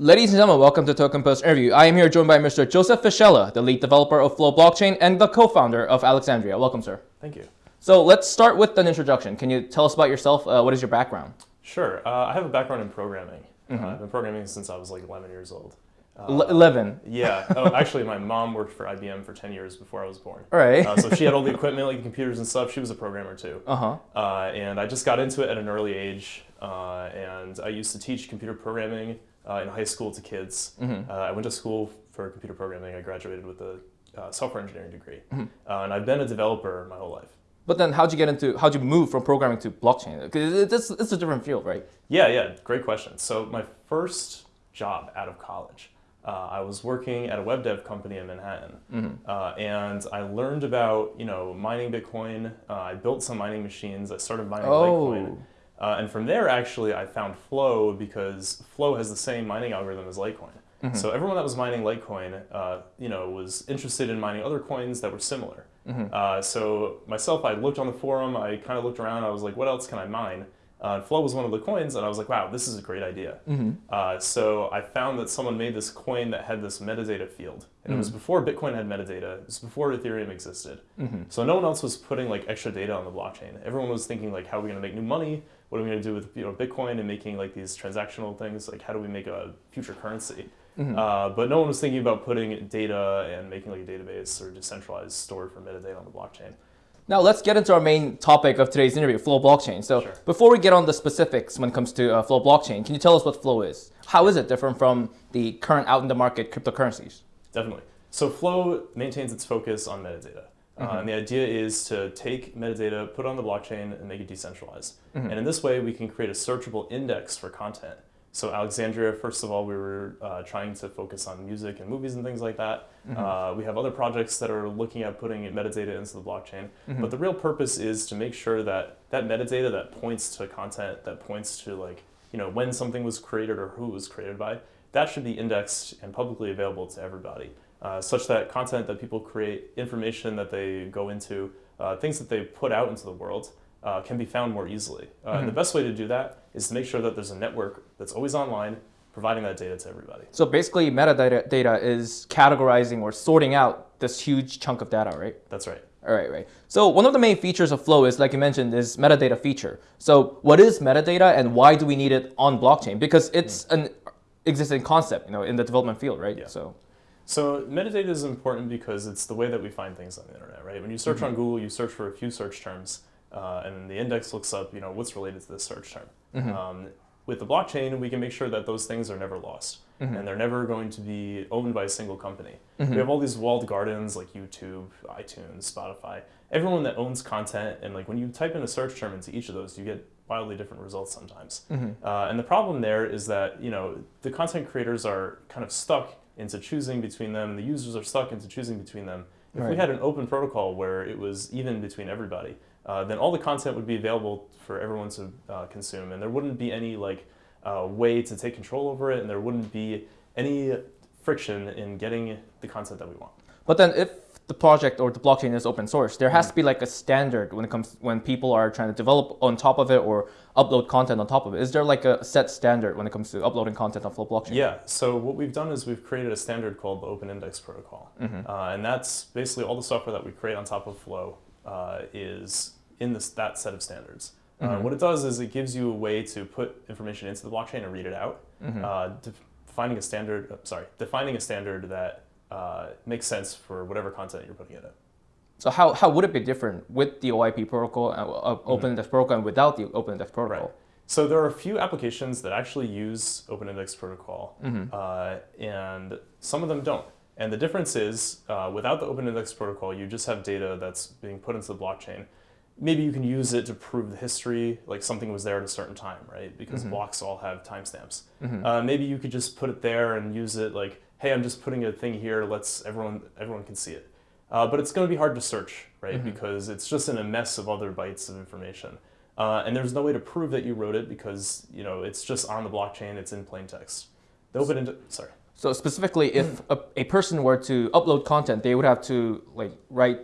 Ladies and gentlemen, welcome to TokenPost interview. I am here joined by Mr. Joseph Fiscella, the lead developer of FLO Blockchain and the co-founder of Alexandria. Welcome, sir. Thank you. So let's start with an introduction. Can you tell us about yourself? Uh, what is your background? Sure. Uh, I have a background in programming. Mm -hmm. uh, I've been programming since I was like 11 years old. Uh, 11? Yeah. Oh, actually, my mom worked for IBM for 10 years before I was born. All right. Uh, so she had all the equipment, like the computers and stuff. She was a programmer too. Uh-huh. Uh, and I just got into it at an early age. and I used to teach computer programming uh, in high school to kids. Mm -hmm. uh, I went to school for computer programming. I graduated with a uh, software engineering degree. Mm -hmm. and I've been a developer my whole life. But then how'd you get into, how'd you move from programming to blockchain? Because it's, it's a different field, right? Yeah, yeah, great question. So my first job out of college, uh, I was working at a web dev company in Manhattan, mm -hmm. uh, and I learned about you know mining Bitcoin. Uh, I built some mining machines. I started mining oh. Litecoin. Uh, and from there, actually, I found FLO because FLO has the same mining algorithm as Litecoin. Mm -hmm. So everyone that was mining Litecoin, uh, you know, was interested in mining other coins that were similar. Mm -hmm. uh, so myself, I looked on the forum, I kind of looked around, I was like, what else can I mine? Uh, FLO was one of the coins, and I was like, wow, this is a great idea. Mm -hmm. uh, so I found that someone made this coin that had this metadata field. And it was mm-hmm. before Bitcoin had metadata. It was before Ethereum existed. Mm -hmm. So no one else was putting like extra data on the blockchain. Everyone was thinking like, how are we going to make new money? What are we going to do with you know Bitcoin and making like these transactional things? Like, how do we make a future currency? Mm-hmm. Uh, but no one was thinking about putting data and making like a database or decentralized store for metadata on the blockchain. Now let's get into our main topic of today's interview, FLO Blockchain. So sure. before we get on the specifics when it comes to uh, FLO Blockchain, can you tell us what FLO is? How is it different from the current out in the market cryptocurrencies? Definitely. So FLO maintains its focus on metadata. Mm -hmm. uh, and the idea is to take metadata, put it on the blockchain, and make it decentralized. Mm -hmm. And in this way, we can create a searchable index for content. So Alexandria, first of all, we were uh, trying to focus on music and movies and things like that. Mm -hmm. uh, we have other projects that are looking at putting metadata into the blockchain. Mm -hmm. But the real purpose is to make sure that that metadata that points to content, that points to like, you know, when something was created or who it was created by, that should be indexed and publicly available to everybody. Uh, such that content that people create, information that they go into, uh, things that they put out into the world, uh, can be found more easily. Uh, mm -hmm. the best way to do that is to make sure that there's a network that's always online, providing that data to everybody. So basically metadata data is categorizing or sorting out this huge chunk of data, right? That's right. All right, right. So one of the main features of FLO is, like you mentioned, is metadata feature. So what is metadata and why do we need it on blockchain? Because it's mm. an existing concept, you know, in the development field, right? Yeah. So. So metadata is important because it's the way that we find things on the internet, right? When you search mm -hmm. on Google, you search for a few search terms, uh, and the index looks up, you know, what's related to this search term. Mm -hmm. um, with the blockchain, we can make sure that those things are never lost, mm -hmm. and they're never going to be owned by a single company. Mm -hmm. We have all these walled gardens like YouTube, iTunes, Spotify, everyone that owns content, and like when you type in a search term into each of those, you get wildly different results sometimes. Mm-hmm. Uh, and the problem there is that you know the content creators are kind of stuck into choosing between them, and the users are stuck into choosing between them. If right. we had an open protocol where it was even between everybody, uh, then all the content would be available for everyone to uh, consume, and there wouldn't be any like uh, way to take control over it, and there wouldn't be any friction in getting the content that we want. But then, if the project or the blockchain is open source, there has mm to be like a standard when it comes when people are trying to develop on top of it or upload content on top of it. Is there like a set standard when it comes to uploading content on FLO blockchain? Yeah. So what we've done is we've created a standard called the Open Index Protocol, mm -hmm. uh, and that's basically all the software that we create on top of FLO uh, is in this, that set of standards. Mm -hmm. uh, mm-hmm. what it does is it gives you a way to put information into the blockchain and read it out, mm -hmm. defining a standard. Uh, sorry, defining a standard that uh, makes sense for whatever content you're putting in it. So how, how would it be different with the OIP protocol, uh, mm-hmm. Open Index protocol, and without the Open Index protocol? Right. So there are a few applications that actually use Open Index protocol, mm -hmm. uh, and some of them don't. And the difference is, uh, without the Open Index protocol, you just have data that's being put into the blockchain. Maybe you can use it to prove the history, like something was there at a certain time, right? Because mm -hmm. blocks all have timestamps. Mm -hmm. uh, maybe you could just put it there and use it like, hey, I'm just putting a thing here. Let's everyone everyone can see it. Uh, but it's going to be hard to search, right? Mm -hmm. Because it's just in a mess of other bytes of information. Uh, and there's no way to prove that you wrote it because you know it's just on the blockchain. It's in plain text. The open into sorry. So specifically, if a, a, person were to upload content, they would have to like write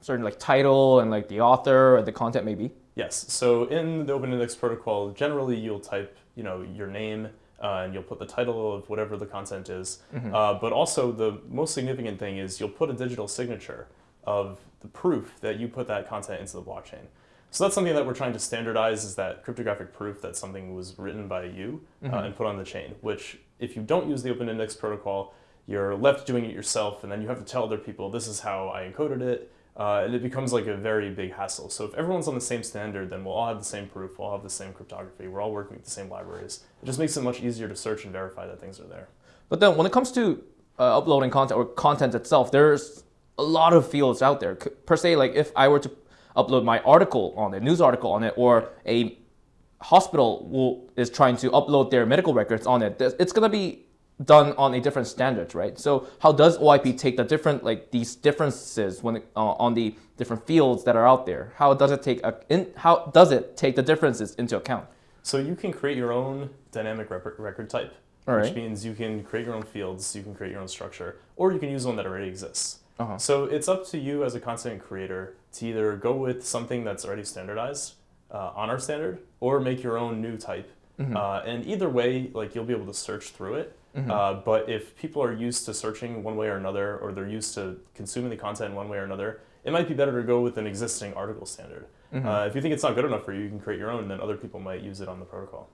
certain like title and like the author or the content maybe. Yes. So in the Open Index protocol, generally you'll type you know your name, uh, and you'll put the title of whatever the content is. Mm-hmm. Uh, but also, the most significant thing is you'll put a digital signature of the proof that you put that content into the blockchain. So that's something that we're trying to standardize is that cryptographic proof that something was written by you Mm-hmm. uh, and put on the chain, which if you don't use the open index protocol, you're left doing it yourself and then you have to tell other people this is how I encoded it. Uh, and it becomes like a very big hassle. So if everyone's on the same standard, then we'll all have the same proof, we'll all have the same cryptography, we're all working with the same libraries. It just makes it much easier to search and verify that things are there. But then when it comes to uh, uploading content or content itself, there's a lot of fields out there. Per se, like if I were to upload my article on it, news article on it, or a hospital will, is trying to upload their medical records on it, it's gonna be done on a different standard, right? So how does OIP take the different like these differences when it, uh, on the different fields that are out there? How does it take a, in, how does it take the differences into account? So you can create your own dynamic record type, All which right. means you can create your own fields, you can create your own structure, or you can use one that already exists. Uh-huh. So it's up to you as a content creator to either go with something that's already standardized uh, on our standard, or make your own new type. Mm-hmm. Uh, and either way, like you'll be able to search through it. Uh, but if people are used to searching one way or another, or they're used to consuming the content one way or another, it might be better to go with an existing article standard. Mm-hmm. Uh, if you think it's not good enough for you, you can create your own, and then other people might use it on the protocol.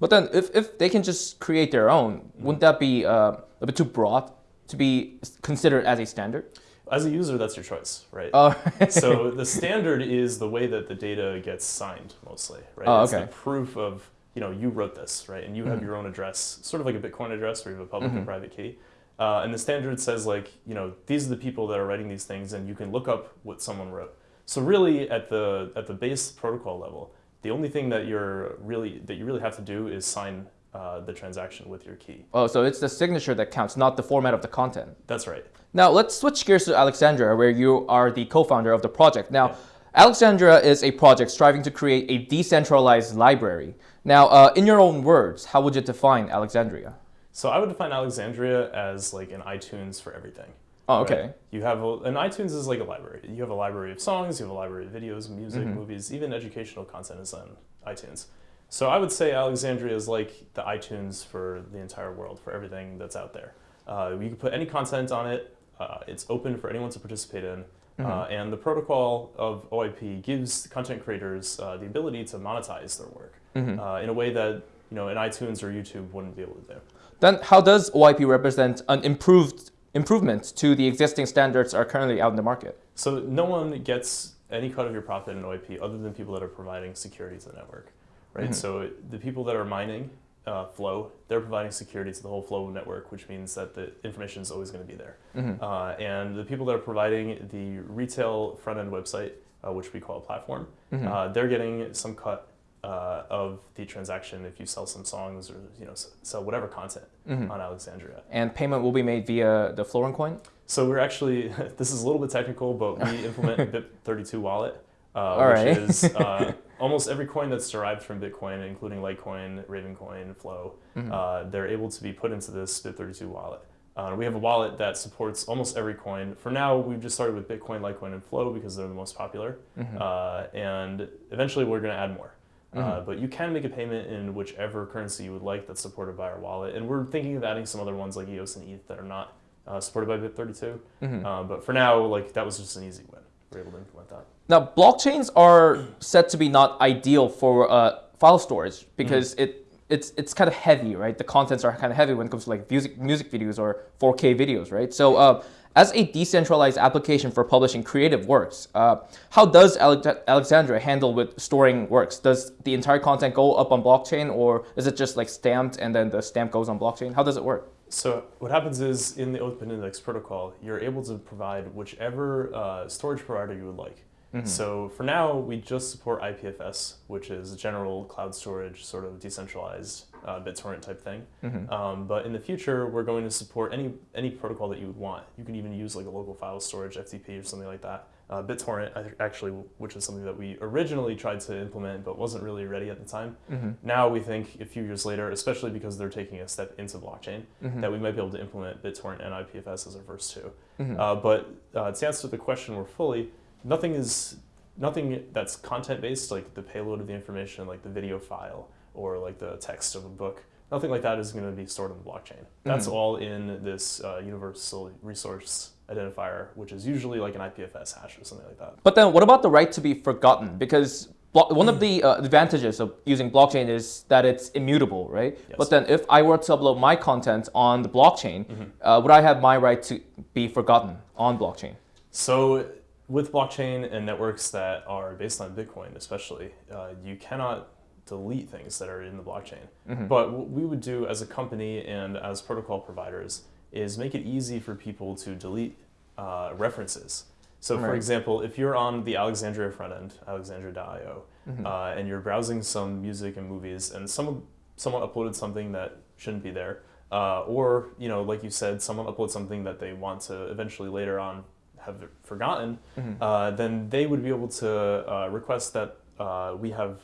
But then, if, if they can just create their own, wouldn't that be uh, a bit too broad to be considered as a standard? As a user, that's your choice, right? Oh, so the standard is the way that the data gets signed, mostly, right? Oh, it's okay. the proof of you know you wrote this, right? And you have your own address, sort of like a Bitcoin address, where you have a public and private key. Uh, and the standard says like you know these are the people that are writing these things, and you can look up what someone wrote. So really, at the at the base protocol level, the only thing that you're really that you really have to do is sign uh, the transaction with your key. oh, so it's the signature that counts, not the format of the content. That's right. Now, let's switch gears to Alexandria, where you are the co founder of the project. Now, Alexandria is a project striving to create a decentralized library. Now, uh, in your own words, how would you define Alexandria? So I would define Alexandria as like an iTunes for everything. Oh, right? okay. You have a, and iTunes is like a library. You have a library of songs, you have a library of videos, music, Mm-hmm. movies, even educational content is on iTunes. So I would say Alexandria is like the iTunes for the entire world, for everything that's out there. Uh, you can put any content on it. Uh, it's open for anyone to participate in. Mm-hmm. Uh, and the protocol of OIP gives content creators uh, the ability to monetize their work Mm-hmm. uh, in a way that you know an iTunes or YouTube wouldn't be able to do. Then, how does OIP represent an improved improvement to the existing standards that are currently out in the market? So no one gets any cut of your profit in OIP other than people that are providing security to the network, right? So the people that are mining uh, FLO, they're providing security to the whole FLO network, which means that the information is always going to be there. Uh, and the people that are providing the retail front end website, uh, which we call a platform, uh, they're getting some cut. Uh, of the transaction, if you sell some songs or you know sell whatever content on Alexandria, And payment will be made via the Florin coin? so we're actually this is a little bit technical, but we implement BIP32 wallet, uh, which right. is uh, almost every coin that's derived from Bitcoin, including Litecoin, Ravencoin, FLO. Mm-hmm. Uh, they're able to be put into this BIP32 wallet. Uh, we have a wallet that supports almost every coin. For now, we've just started with Bitcoin, Litecoin, and FLO because they're the most popular, Mm-hmm. uh, and eventually we're going to add more. Uh, but you can make a payment in whichever currency you would like that's supported by our wallet. And we're thinking of adding some other ones like EOS and ETH that are not uh, supported by BIP32. Mm-hmm. Uh, but for now, like that was just an easy win. We're able to implement that. Now, blockchains are said to be not ideal for uh, file storage because it it's it's kind of heavy, right? The contents are kind of heavy when it comes to like music music videos or 4K videos, right? So, uh, as a decentralized application for publishing creative works, uh, how does Ale- Alexandria handle with storing works? Does the entire content go up on blockchain, or is it just like stamped and then the stamp goes on blockchain? How does it work? So what happens is in the Open Index protocol, you're able to provide whichever uh, storage provider you would like. So for now, we just support IPFS, which is general cloud storage, sort of decentralized uh, BitTorrent type thing. Um, but in the future, we're going to support any any protocol that you would want. You can even use like a local file storage, FTP, or something like that. Uh, BitTorrent, actually, which is something that we originally tried to implement but wasn't really ready at the time. Now we think a few years later, especially because they're taking a step into blockchain, that we might be able to implement BitTorrent and IPFS as our first two. Uh, but uh, to answer the question more fully, nothing is nothing that's content based, like the payload of the information, like the video file or like the text of a book. nothing like that is going to be stored in the blockchain. That's all in this uh, universal resource identifier, which is usually like an IPFS hash or something like that. But then what about the right to be forgotten? Because one of the uh, advantages of using blockchain is that it's immutable, right? Yes. But then if I were to upload my content on the blockchain, uh, would I have my right to be forgotten on blockchain? So with blockchain and networks that are based on Bitcoin, especially, uh, you cannot delete things that are in the blockchain. But what we would do as a company and as protocol providers is make it easy for people to delete uh, references. So, for example, if you're on the Alexandria front end, alexandria.io, Mm-hmm. uh, and you're browsing some music and movies, and someone someone uploaded something that shouldn't be there, uh, or you know, like you said, someone uploads something that they want to eventually later on have forgotten, Mm-hmm. uh, then they would be able to uh, request that uh, we have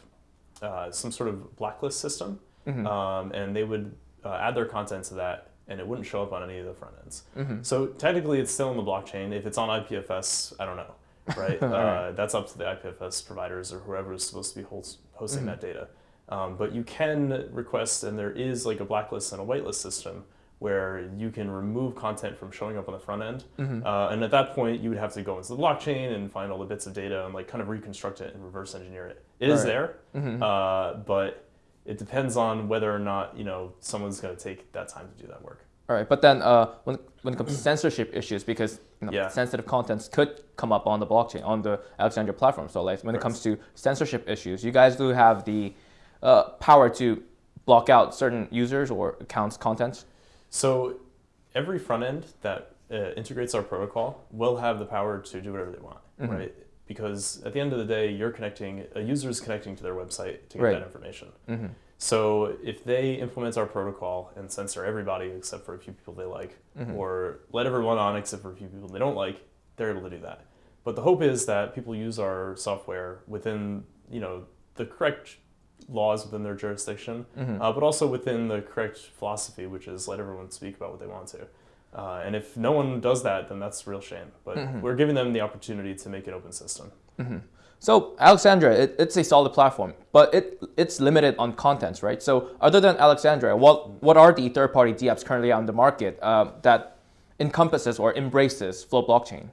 uh, some sort of blacklist system, Mm-hmm. um, and they would uh, add their content to that, and it wouldn't show up on any of the front ends. Mm-hmm. So technically, it's still in the blockchain. If it's on IPFS, I don't know, right? uh, that's up to the IPFS providers or whoever is supposed to be host- hosting that data. Um, but you can request, and there is like a blacklist and a whitelist system where you can remove content from showing up on the front end. Uh, and at that point, you would have to go into the blockchain and find all the bits of data and like kind of reconstruct it and reverse engineer it. It is Right. there, uh, but it depends on whether or not you know someone's going to take that time to do that work. All right, but then uh, when, when it comes to censorship issues, because you know, Yeah. sensitive contents could come up on the blockchain, on the Alexandria platform. So like when it comes to censorship issues, you guys do have the uh, power to block out certain users or accounts' content. So every front end that uh, integrates our protocol will have the power to do whatever they want, Mm-hmm. right? Because at the end of the day, you're connecting, a user is connecting to their website to get Right. that information. Mm-hmm. So if they implement our protocol and censor everybody except for a few people they like, Mm-hmm. or let everyone on except for a few people they don't like, they're able to do that. But the hope is that people use our software within, you know, the correct laws within their jurisdiction, Mm-hmm. uh, but also within the correct philosophy, which is let everyone speak about what they want to. Uh, and if no one does that, then that's a real shame. But Mm-hmm. we're giving them the opportunity to make an open system. So Alexandria, it, it's a solid platform, but it it's limited on contents, right? So other than Alexandria, what what are the third-party DApps currently on the market uh, that encompasses or embraces FLO blockchain?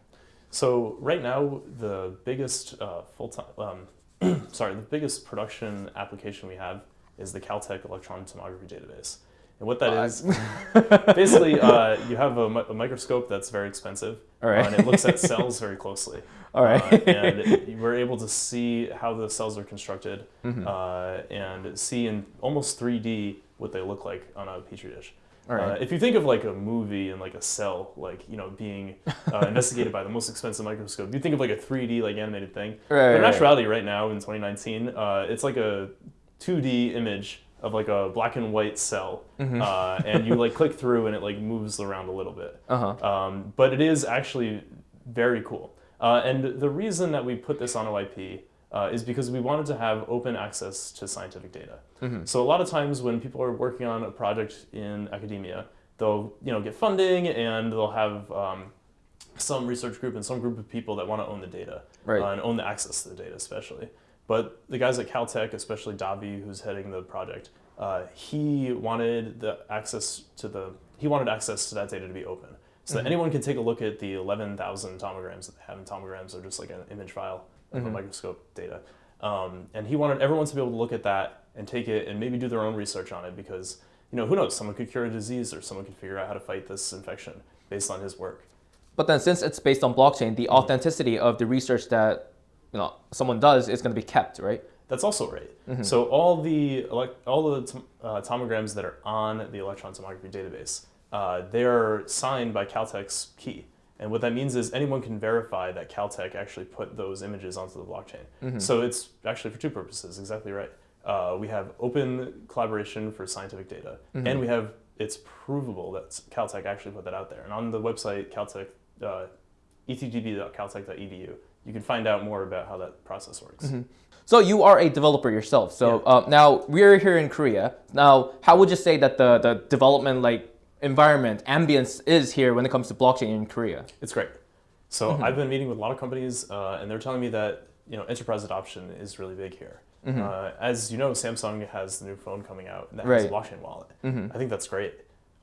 So right now, the biggest uh, full time, um, sorry, the biggest production application we have is the Caltech electron tomography database. And what that is, basically, uh, you have a, a microscope that's very expensive, All right. uh, and it looks at cells very closely. All right. Uh, and it- we're able to see how the cells are constructed Mm-hmm. uh, and see in almost 3D what they look like on a petri dish. All right. Uh, if you think of like a movie and like a cell, like you know, being uh, investigated by the most expensive microscope, you think of like a 3D like animated thing. Right, but in right. actuality, right now in 2019, uh, it's like a 2D image of like a black and white cell, Mm-hmm. uh, and you like click through and it like moves around a little bit. Uh-huh. Um, but it is actually very cool. Uh, and the reason that we put this on OIP uh, is because we wanted to have open access to scientific data. So a lot of times when people are working on a project in academia, they'll you know get funding and they'll have um, some research group and some group of people that want to own the data Right. uh, and own the access to the data, especially. But the guys at Caltech, especially Davi, who's heading the project, uh, he wanted the access to the he wanted access to that data to be open, so that anyone can take a look at the 11,000 tomograms that they have. And tomograms are just like an image file of a microscope data. Um, and he wanted everyone to be able to look at that and take it and maybe do their own research on it because you know who knows someone could cure a disease or someone could figure out how to fight this infection based on his work. But then since it's based on blockchain, the authenticity of the research that you know someone does is going to be kept, right? That's also right. So all the all the uh, tomograms that are on the electron tomography database, uh, they are signed by Caltech's key. And what that means is anyone can verify that Caltech actually put those images onto the blockchain. So it's actually for two purposes. Exactly right. Uh, we have open collaboration for scientific data, and we have it's provable that Caltech actually put that out there. And on the website Caltech, uh, etdb.caltech.edu, you can find out more about how that process works. So you are a developer yourself. So uh, now we're here in Korea. Now, how would you say that the the development like environment ambience is here when it comes to blockchain in Korea? It's great. So I've been meeting with a lot of companies, uh, and they're telling me that you know enterprise adoption is really big here. Mhm. Uh, as you know, Samsung has the new phone coming out that has a blockchain wallet. Mhm. I think that's great.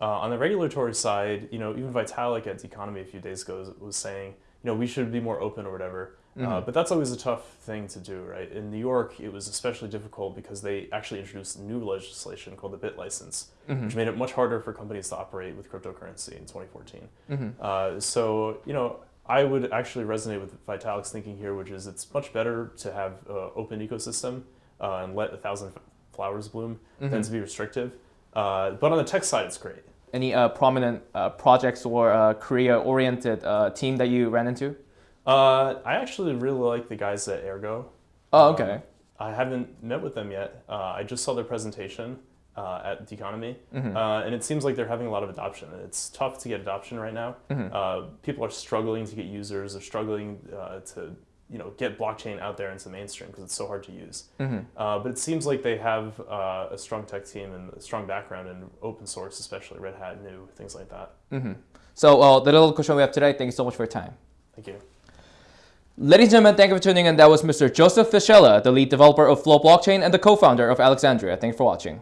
Uh, on the regulatory side, you know, even Vitalik at Deconomy a few days ago was, was saying, you know, we should be more open or whatever. Uh, Mhm. but that's always a tough thing to do, right? In New York, it was especially difficult because they actually introduced new legislation called the BitLicense, Mhm. which made it much harder for companies to operate with cryptocurrency in 2014. Mhm. Uh, so, you know, I would actually resonate with Vitalik's thinking here, which is it's much better to have an open ecosystem uh, and let a thousand flowers bloom than Mhm. to be restrictive. Uh, but on the tech side, it's great. Any uh, prominent uh, projects or uh, Korea-oriented uh, team that you ran into? Uh, I actually really like the guys at Ergo. Oh, Um, okay. I haven't met with them yet. Uh, I just saw their presentation uh, at Deconomy, Mhm. uh, and it seems like they're having a lot of adoption. It's tough to get adoption right now. Mhm. Uh, people are struggling to get users. They're struggling uh, to you know get blockchain out there into the mainstream because it's so hard to use. Mhm. Uh, but it seems like they have uh, a strong tech team and a strong background in open source, especially Red Hat, New things like that. Mhm. So uh, the little question we have today. Thank you so much for your time. Thank you. Ladies and gentlemen, thank you for tuning in. That was Mr. Joseph Fiscella, the lead developer of FLO Blockchain and the co-founder of Alexandria. Thank you for watching.